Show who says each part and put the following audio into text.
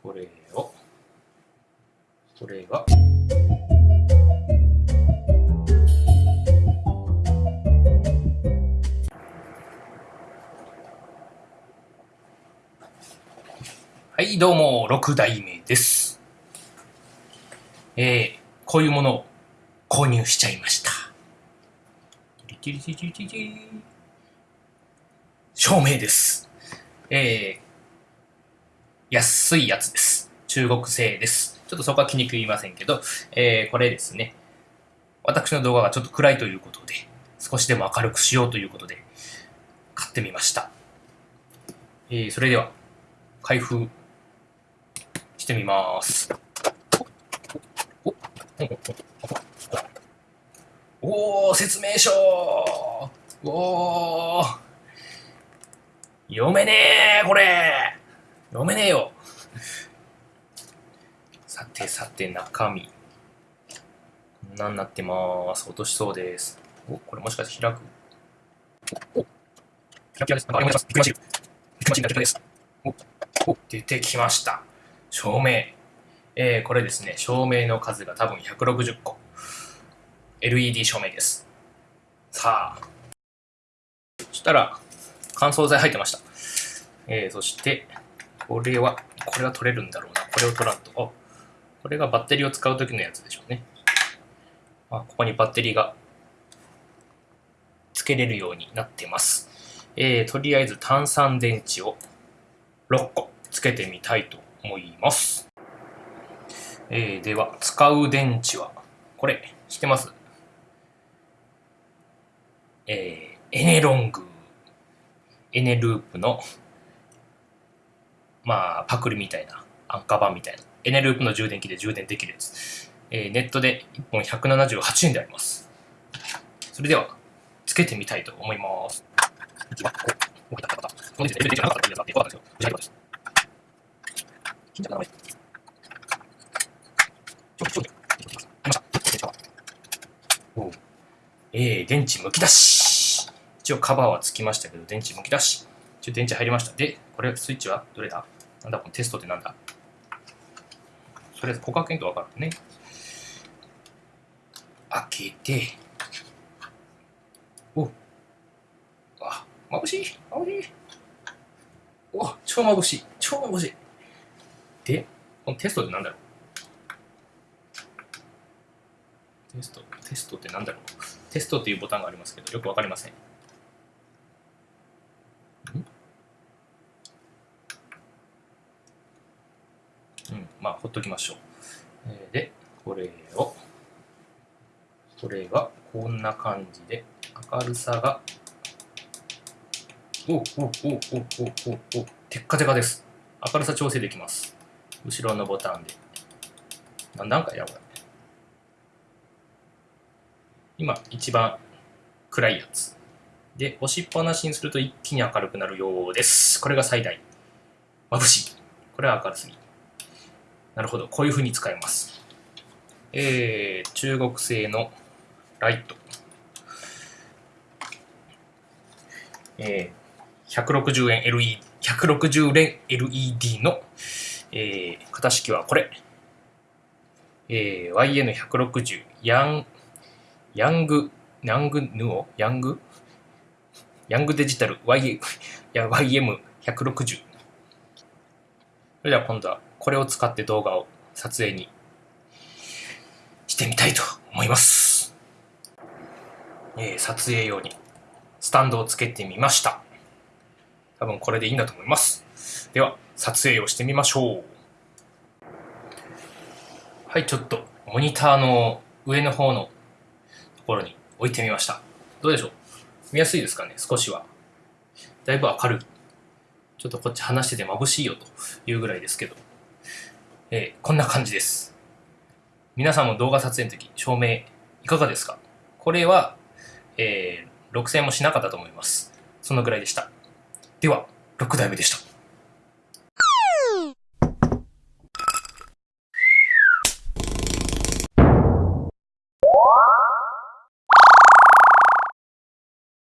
Speaker 1: これを、これが、はい、どうも、6代目です。えー、こういうものを購入しちゃいました。照明です。えー、安いやつです。中国製です。ちょっとそこは気に食いませんけど、えー、これですね。私の動画がちょっと暗いということで、少しでも明るくしようということで、買ってみました。えー、それでは、開封してみます。おおおー説明書おー読めねえこれ読めねえよ。さてさて中身。こんなんなってまーす。落としそうです。おこれもしかして開く？おキラキラです。なんかあります。ビッグマシンビッグマシンが出たです。おお出てきました。照明。えー、これですね。照明の数が多分160個。LED 照明です。さあ。そしたら乾燥剤入ってました。えー、そしてこれはこれは取れるんだろうな。これを取らんと。あこれがバッテリーを使う時のやつでしょうね。あここにバッテリーがつけれるようになってます。えー、とりあえず単酸電池を6個つけてみたいと思います。えー、では、使う電池は、これ、知ってます？えー、エネロング、エネループの、まあ、パクリみたいな、安価版みたいな、エネループの充電器で充電できるやつ。えー、ネットで1本178円であります。それでは、つけてみたいと思います。えー、電池むき出し。一応カバーはつきましたけど、電池むき出し。一応電池入りました。で、これスイッチはどれだ？なんだこのテストってなんだ。それ、コカケンとわかるね。開けて、おあ、眩しい眩しい。お超眩しい超眩しい。で、このテストってなんだろう。テスト、テストってなんだろう。テストっていうボタンがありますけど、よくわかりません。まあ、ほっときましょう。で、これを、これがこんな感じで、明るさが、おおおおおおおテッカテカです。明るさ調整できます。後ろのボタンで。何段階だこれ。今、一番暗いやつ。で、押しっぱなしにすると一気に明るくなるようです。これが最大。眩しい。これは明るすぎ。なるほど。こういう風に使えます。えー、中国製のライト。えー、160円 LED 160連 LED の、えー、型式はこれ、えー、YN160 ヤンヤング、ヤングヌオ？ヤング？ヤングデジタル y YM160。それでは今度はこれを使って動画を撮影にしてみたいと思います。えー、撮影用にスタンドをつけてみました。多分これでいいんだと思います。では、撮影をしてみましょう。はい、ちょっとモニターの上の方のところに置いてみました。どうでしょう？見やすいですかね？少しは。だいぶ明るい。ちょっとこっち話してて眩しいよというぐらいですけど。えーこんな感じです。皆さんも動画撮影の時、照明いかがですか？これは、えー6000もしなかったと思います。そのぐらいでした。では、6代目でした。